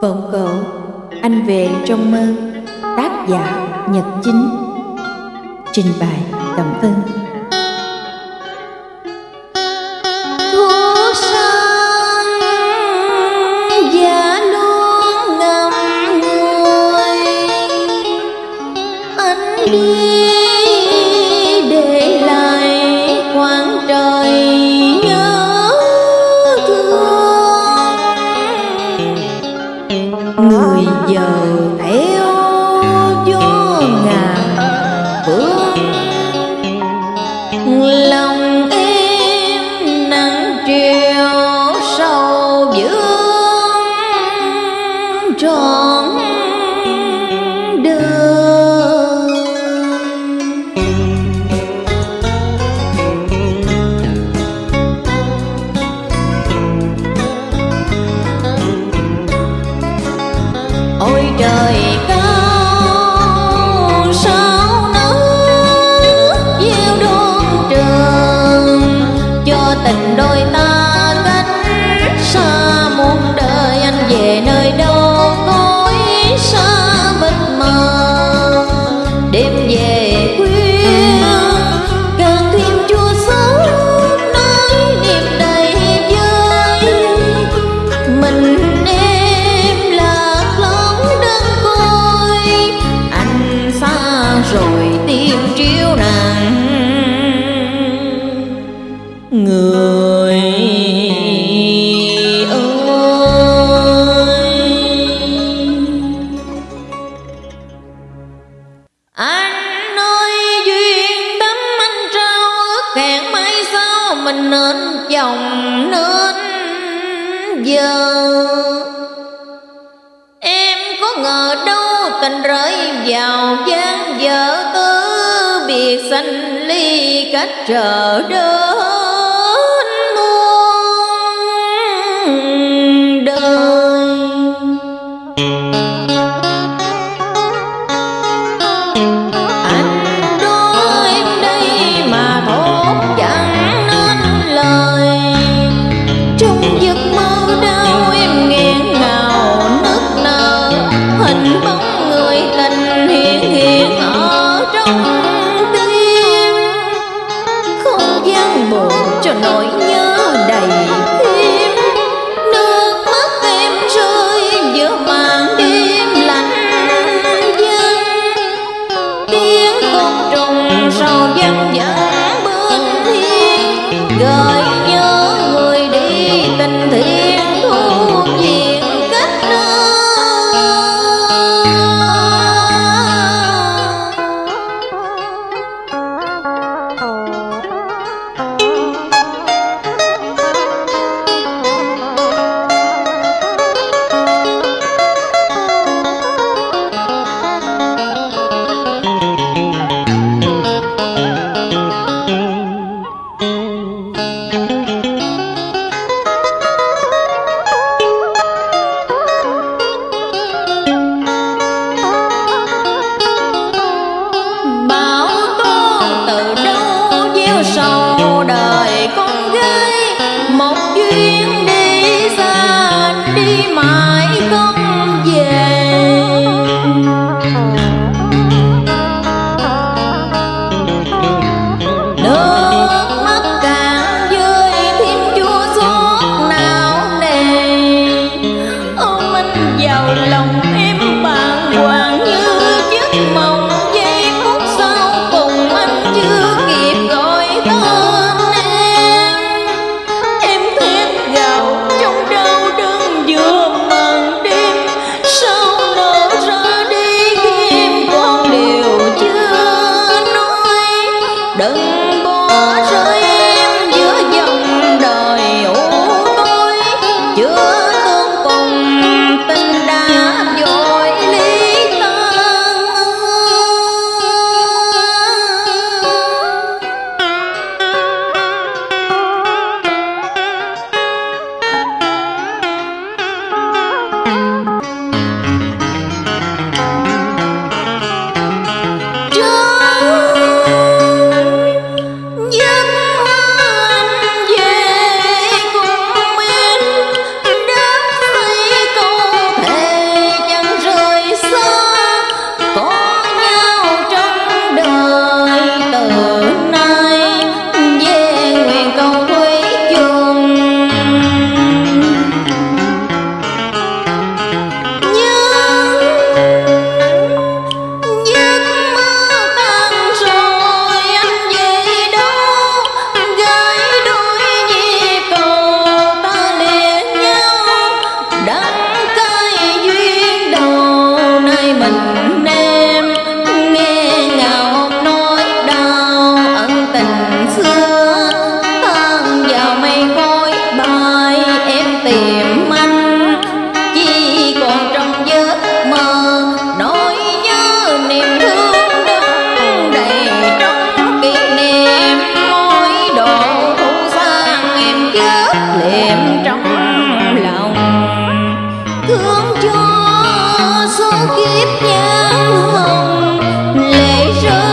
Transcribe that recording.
Vọng cổ, anh về trong mơ Tác giả Nhật Chính. Trình bày Cẩm Vân 有一。nên chồng nên giờ. Em có ngờ đâu tình rơi vào gian vợ cứ biệt sanh ly cách chờ đến muôn đời. sau đời con kiếp nhãn hồng lệ rơi.